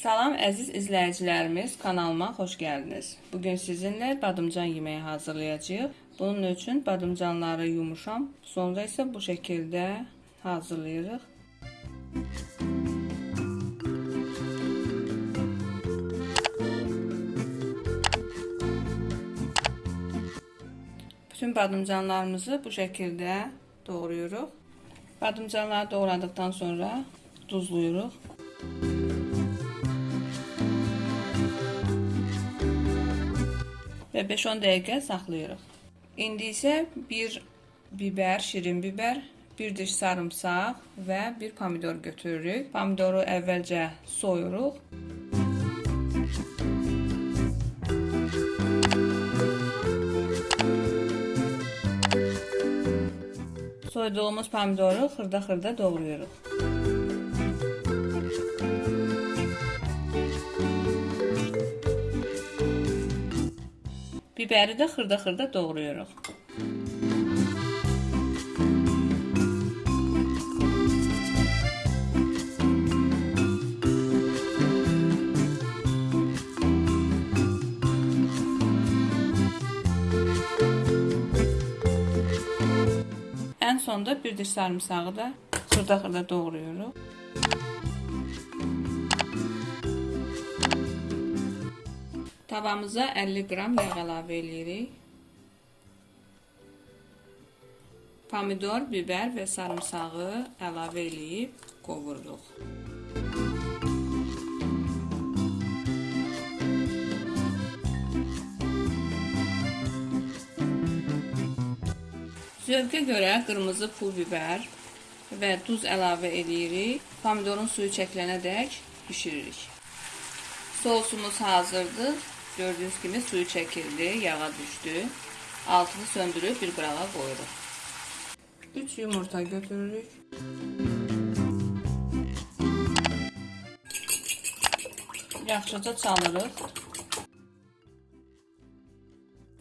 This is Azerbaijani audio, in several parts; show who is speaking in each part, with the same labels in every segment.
Speaker 1: Salam əziz izləyicilərimiz, kanalıma xoş gəldiniz. Bugün sizinlə badımcan yeməyi hazırlayacağıq. Bunun üçün badımcanları yumuşam, sonra isə bu şəkildə hazırlayırıq. Bütün badımcanlarımızı bu şəkildə doğrayırıq. Badımcanları doğradıktan sonra duzluyuruq. Və 5-10 dəqiqə saxlayırıq. İndi isə bir bibər, şirin bibər, bir diş sarımsaq və bir pomidor götürürük. Pomidoru əvvəlcə soyuruq. Soyduğumuz pomidoru xırda-xırda doğrayırıq. Biberi də xırda-xırda doğrayırıq. Ən sonda bir diş sarımsağı da xırda-xırda doğrayırıq. Tavamıza 50 qram yağ əlavə edirik. Pomidor, biber və sarımsağı əlavə edib qovururuq. Zövqə görə qırmızı pul biber və duz əlavə edirik. Pomidorun suyu çəkilənədək bişiririk. Sosumuz hazırdır. Gördüğünüz gibi suyu çekildi, yağa düştü. Altını söndürüp bir qırağa qoyuruq. 3 yumurta götürürük. Yaxşıca çalırıq.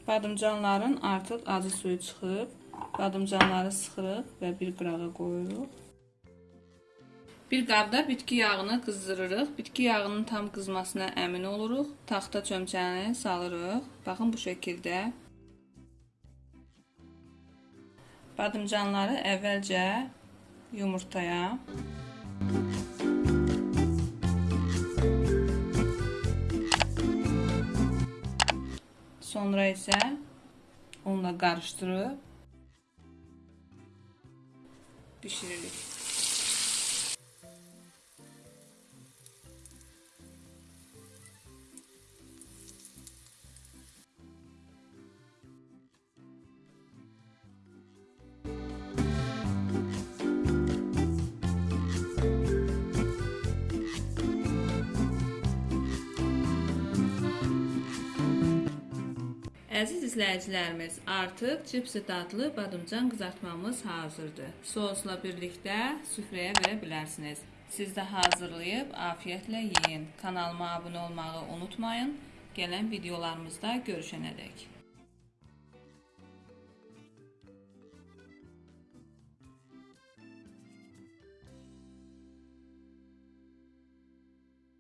Speaker 1: Badımcanların artıq acı suyu çıxıb. Badımcanları sıxırıq və bir qırağa qoyuruq. Bir qabda bitki yağını qızdırırıq. Bitki yağının tam qızmasına əmin oluruq. Taxta çömçəni salırıq. Baxın bu şəkildə. Badımcanları əvvəlcə yumurtaya Sonra isə onunla qarışdırıb bişiririk. Əziz izləyicilərimiz, artıq cipsi dadlı badımcan qızartmamız hazırdır. Sosla birlikdə süfrəyə verə bilərsiniz. Siz də hazırlayıb afiyətlə yeyin. Kanalıma abunə olmağı unutmayın. Gələn videolarımızda görüşənədək.